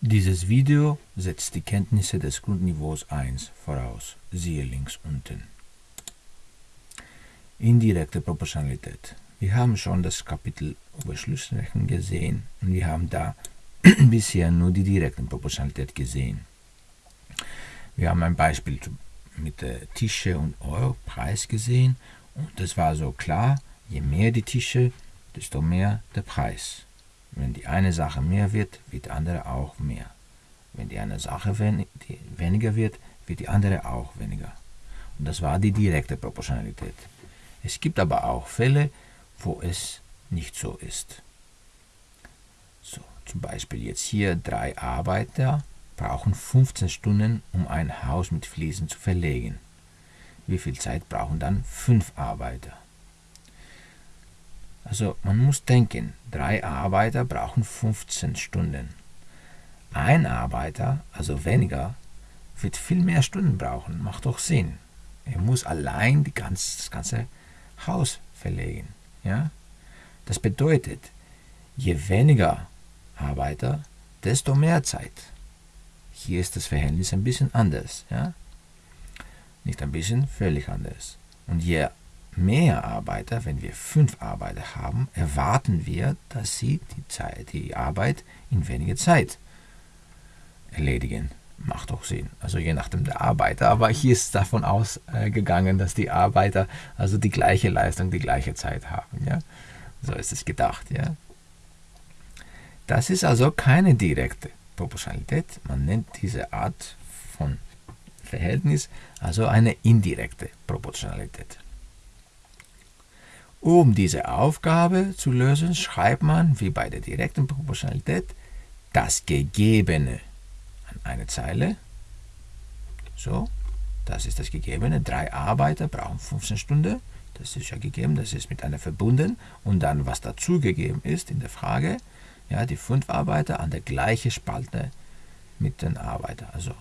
Dieses Video setzt die Kenntnisse des Grundniveaus 1 voraus, siehe links unten. Indirekte Proportionalität. Wir haben schon das Kapitel über Schlussrechnung gesehen und wir haben da bisher nur die direkte Proportionalität gesehen. Wir haben ein Beispiel mit der Tische und Euro Preis gesehen und das war so klar, je mehr die Tische, desto mehr der Preis. Wenn die eine Sache mehr wird, wird die andere auch mehr. Wenn die eine Sache wen die weniger wird, wird die andere auch weniger. Und das war die direkte Proportionalität. Es gibt aber auch Fälle, wo es nicht so ist. So, zum Beispiel jetzt hier drei Arbeiter brauchen 15 Stunden, um ein Haus mit Fliesen zu verlegen. Wie viel Zeit brauchen dann fünf Arbeiter? Also man muss denken, drei Arbeiter brauchen 15 Stunden. Ein Arbeiter, also weniger, wird viel mehr Stunden brauchen. Macht doch Sinn. Er muss allein die ganz, das ganze Haus verlegen. Ja? Das bedeutet, je weniger Arbeiter, desto mehr Zeit. Hier ist das Verhältnis ein bisschen anders. Ja? Nicht ein bisschen, völlig anders. Und je mehr Arbeiter, wenn wir fünf Arbeiter haben, erwarten wir, dass sie die, Zeit, die Arbeit in weniger Zeit erledigen. Macht auch Sinn. Also je nachdem der Arbeiter. Aber hier ist davon ausgegangen, dass die Arbeiter also die gleiche Leistung, die gleiche Zeit haben. Ja? So ist es gedacht. Ja? Das ist also keine direkte Proportionalität. Man nennt diese Art von Verhältnis also eine indirekte Proportionalität. Um diese Aufgabe zu lösen, schreibt man, wie bei der direkten Proportionalität, das Gegebene an eine Zeile. So, das ist das Gegebene. Drei Arbeiter brauchen 15 Stunden. Das ist ja gegeben, das ist mit einer verbunden. Und dann, was dazugegeben ist in der Frage, ja, die fünf Arbeiter an der gleichen Spalte mit den Arbeitern. Also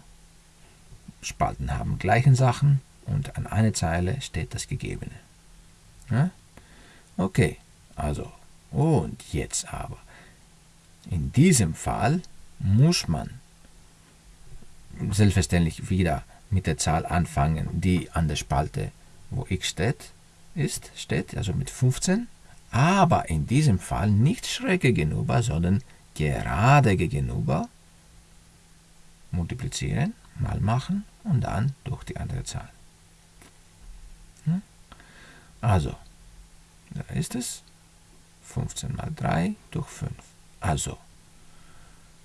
Spalten haben gleichen Sachen und an einer Zeile steht das Gegebene. Ja? Okay, also, und jetzt aber. In diesem Fall muss man selbstverständlich wieder mit der Zahl anfangen, die an der Spalte, wo x steht, ist, steht, also mit 15, aber in diesem Fall nicht schräg gegenüber, sondern gerade gegenüber multiplizieren, mal machen und dann durch die andere Zahl. Hm? Also, ist es. 15 mal 3 durch 5. Also,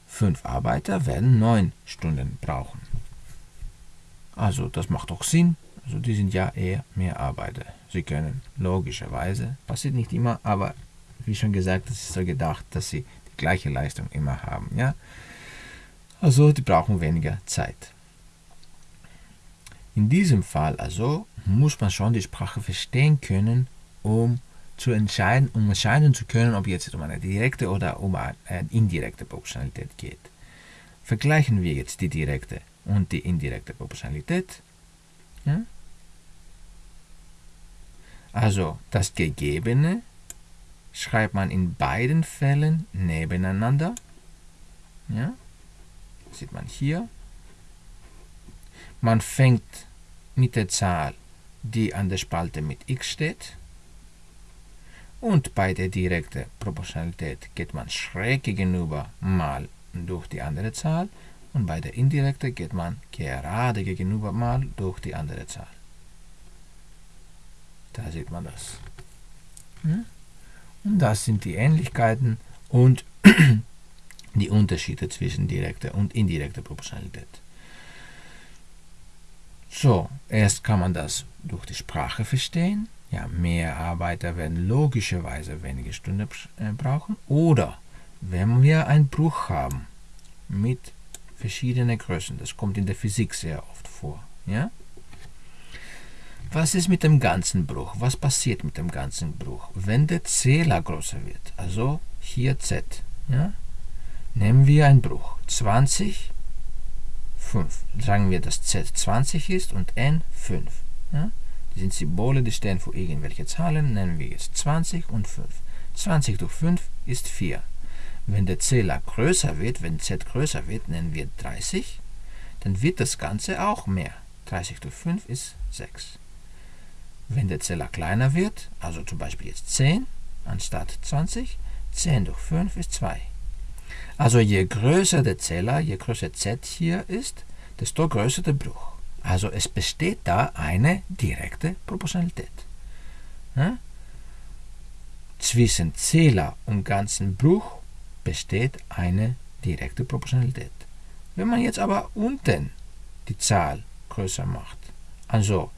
5 Arbeiter werden 9 Stunden brauchen. Also, das macht doch Sinn. Also, die sind ja eher mehr Arbeiter. Sie können logischerweise, passiert nicht immer, aber wie schon gesagt, es ist so gedacht, dass sie die gleiche Leistung immer haben. Ja? Also, die brauchen weniger Zeit. In diesem Fall also muss man schon die Sprache verstehen können, um zu entscheiden, um entscheiden zu können, ob jetzt um eine direkte oder um eine indirekte Proportionalität geht. Vergleichen wir jetzt die direkte und die indirekte Proportionalität. Ja? Also das Gegebene schreibt man in beiden Fällen nebeneinander. Ja? Sieht man hier. Man fängt mit der Zahl, die an der Spalte mit x steht. Und bei der direkten Proportionalität geht man schräg gegenüber mal durch die andere Zahl und bei der indirekten geht man gerade gegenüber mal durch die andere Zahl. Da sieht man das. Und das sind die Ähnlichkeiten und die Unterschiede zwischen direkter und indirekter Proportionalität. So, erst kann man das durch die Sprache verstehen ja, mehr Arbeiter werden logischerweise wenige Stunden äh, brauchen. Oder wenn wir einen Bruch haben mit verschiedenen Größen, das kommt in der Physik sehr oft vor. Ja? Was ist mit dem ganzen Bruch? Was passiert mit dem ganzen Bruch? Wenn der Zähler größer wird, also hier z, ja? nehmen wir einen Bruch. 20, 5. Sagen wir, dass z 20 ist und n 5. Ja? Die sind Symbole, die stehen für irgendwelche Zahlen, nennen wir jetzt 20 und 5. 20 durch 5 ist 4. Wenn der Zähler größer wird, wenn z größer wird, nennen wir 30, dann wird das Ganze auch mehr. 30 durch 5 ist 6. Wenn der Zähler kleiner wird, also zum Beispiel jetzt 10 anstatt 20, 10 durch 5 ist 2. Also je größer der Zähler, je größer z hier ist, desto größer der Bruch. Also es besteht da eine direkte Proportionalität. Ja? Zwischen Zähler und ganzen Bruch besteht eine direkte Proportionalität. Wenn man jetzt aber unten die Zahl größer macht, also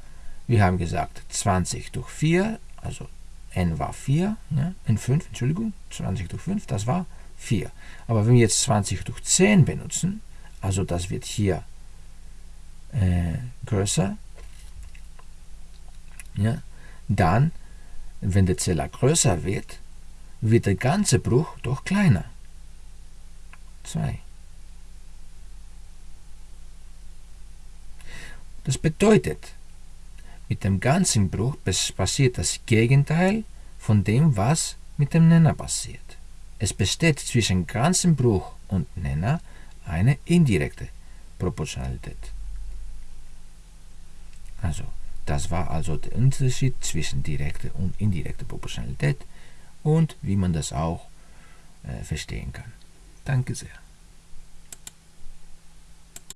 wir haben gesagt 20 durch 4, also n war 4, ja, n 5, Entschuldigung, 20 durch 5, das war 4. Aber wenn wir jetzt 20 durch 10 benutzen, also das wird hier äh, größer, ja, dann, wenn der Zähler größer wird, wird der ganze Bruch doch kleiner. 2. Das bedeutet, mit dem ganzen Bruch passiert das Gegenteil von dem, was mit dem Nenner passiert. Es besteht zwischen ganzem Bruch und Nenner eine indirekte Proportionalität. Also, das war also der Unterschied zwischen direkter und indirekter Proportionalität und wie man das auch äh, verstehen kann. Danke sehr.